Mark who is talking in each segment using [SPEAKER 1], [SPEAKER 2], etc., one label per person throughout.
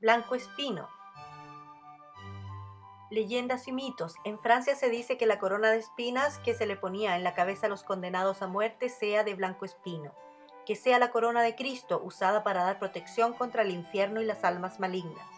[SPEAKER 1] Blanco espino. Leyendas y mitos. En Francia se dice que la corona de espinas que se le ponía en la cabeza a los condenados a muerte sea de blanco espino, que sea la corona de Cristo usada para dar protección contra el infierno y las almas malignas.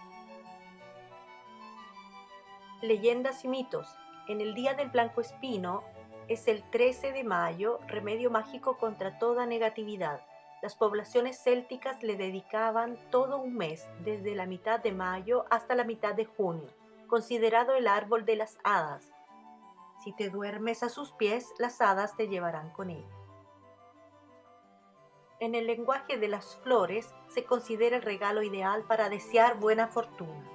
[SPEAKER 1] Leyendas y mitos. En el día del blanco espino es el 13 de mayo, remedio mágico contra toda negatividad. Las poblaciones célticas le dedicaban todo un mes, desde la mitad de mayo hasta la mitad de junio, considerado el árbol de las hadas. Si te duermes a sus pies, las hadas te llevarán con él. En el lenguaje de las flores se considera el regalo ideal para desear buena fortuna.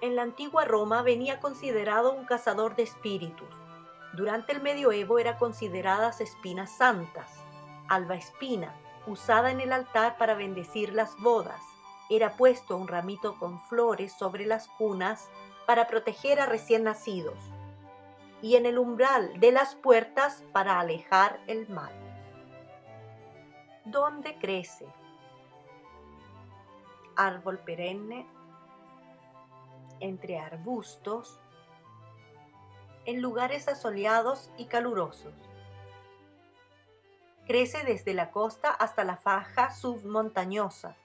[SPEAKER 1] En la antigua Roma venía considerado un cazador de espíritus. Durante el medioevo era consideradas espinas santas, alba espina, usada en el altar para bendecir las bodas. Era puesto un ramito con flores sobre las cunas para proteger a recién nacidos y en el umbral de las puertas para alejar el mal. ¿Dónde crece? Árbol perenne, entre arbustos, en lugares asoleados y calurosos Crece desde la costa hasta la faja submontañosa.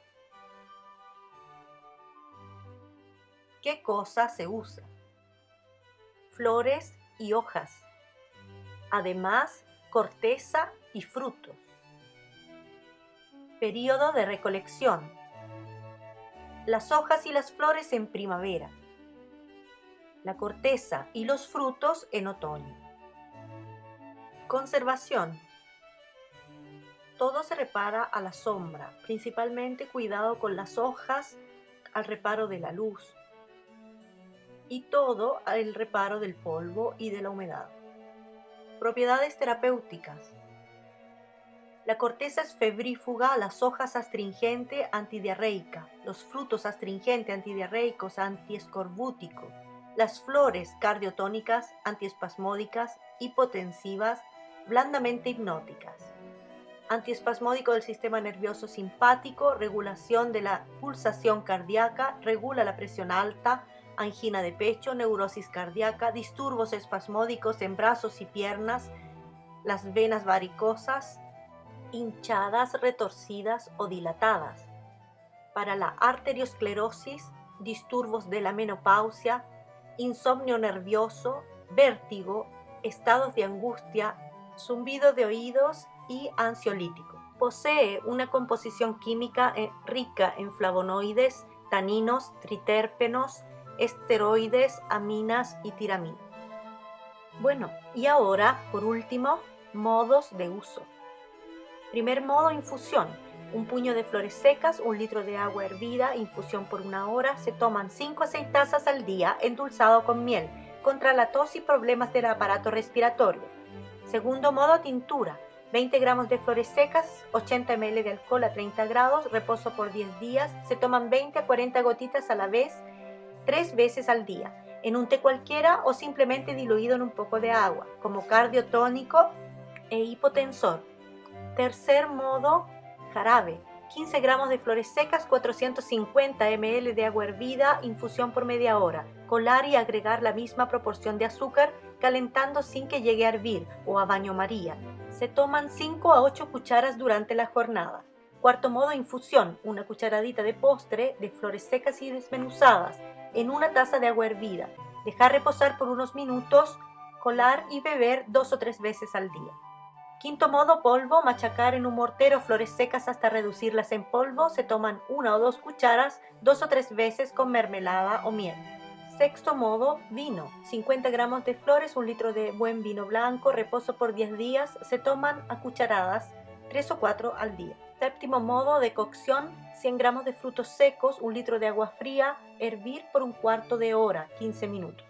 [SPEAKER 1] ¿Qué cosa se usa? Flores y hojas. Además, corteza y frutos. Período de recolección. Las hojas y las flores en primavera. La corteza y los frutos en otoño. Conservación todo se repara a la sombra, principalmente cuidado con las hojas al reparo de la luz y todo al reparo del polvo y de la humedad. Propiedades terapéuticas. La corteza es febrífuga, las hojas astringente, antidiarreica, los frutos astringente, antidiarreicos, antiescorbútico, las flores cardiotónicas, antiespasmódicas, hipotensivas, blandamente hipnóticas antiespasmódico del sistema nervioso simpático, regulación de la pulsación cardíaca, regula la presión alta, angina de pecho, neurosis cardíaca, disturbios espasmódicos en brazos y piernas, las venas varicosas, hinchadas, retorcidas o dilatadas. Para la arteriosclerosis, disturbios de la menopausia, insomnio nervioso, vértigo, estados de angustia, zumbido de oídos y ansiolítico. Posee una composición química eh, rica en flavonoides, taninos, triterpenos, esteroides, aminas y tiramina. Bueno, y ahora, por último, modos de uso. Primer modo, infusión. Un puño de flores secas, un litro de agua hervida, infusión por una hora. Se toman 5 a 6 tazas al día, endulzado con miel, contra la tos y problemas del aparato respiratorio. Segundo modo, tintura. 20 gramos de flores secas, 80 ml de alcohol a 30 grados, reposo por 10 días. Se toman 20 a 40 gotitas a la vez, tres veces al día, en un té cualquiera o simplemente diluido en un poco de agua, como cardiotónico e hipotensor. Tercer modo, jarabe. 15 gramos de flores secas, 450 ml de agua hervida, infusión por media hora. Colar y agregar la misma proporción de azúcar, calentando sin que llegue a hervir o a baño María. Se toman 5 a 8 cucharas durante la jornada. Cuarto modo, infusión. Una cucharadita de postre de flores secas y desmenuzadas en una taza de agua hervida. Dejar reposar por unos minutos, colar y beber dos o tres veces al día. Quinto modo, polvo, machacar en un mortero flores secas hasta reducirlas en polvo. Se toman una o dos cucharas dos o tres veces con mermelada o miel. Sexto modo, vino. 50 gramos de flores, un litro de buen vino blanco, reposo por 10 días. Se toman a cucharadas, 3 o 4 al día. Séptimo modo de cocción, 100 gramos de frutos secos, un litro de agua fría, hervir por un cuarto de hora, 15 minutos.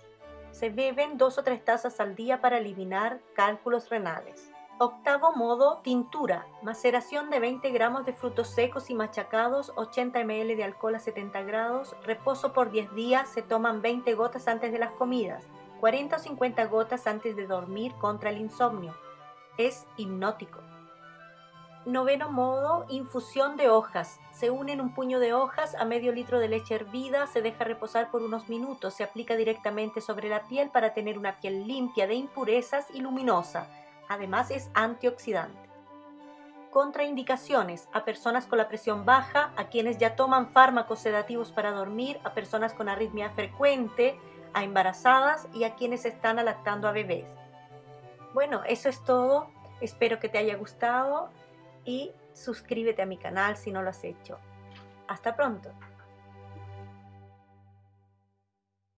[SPEAKER 1] Se beben 2 o 3 tazas al día para eliminar cálculos renales. Octavo modo, tintura. Maceración de 20 gramos de frutos secos y machacados, 80 ml de alcohol a 70 grados. Reposo por 10 días. Se toman 20 gotas antes de las comidas. 40 o 50 gotas antes de dormir contra el insomnio. Es hipnótico. Noveno modo, infusión de hojas. Se unen un puño de hojas a medio litro de leche hervida, se deja reposar por unos minutos, se aplica directamente sobre la piel para tener una piel limpia de impurezas y luminosa. Además es antioxidante. Contraindicaciones a personas con la presión baja, a quienes ya toman fármacos sedativos para dormir, a personas con arritmia frecuente, a embarazadas y a quienes están lactando a bebés. Bueno, eso es todo. Espero que te haya gustado y suscríbete a mi canal si no lo has hecho. Hasta pronto.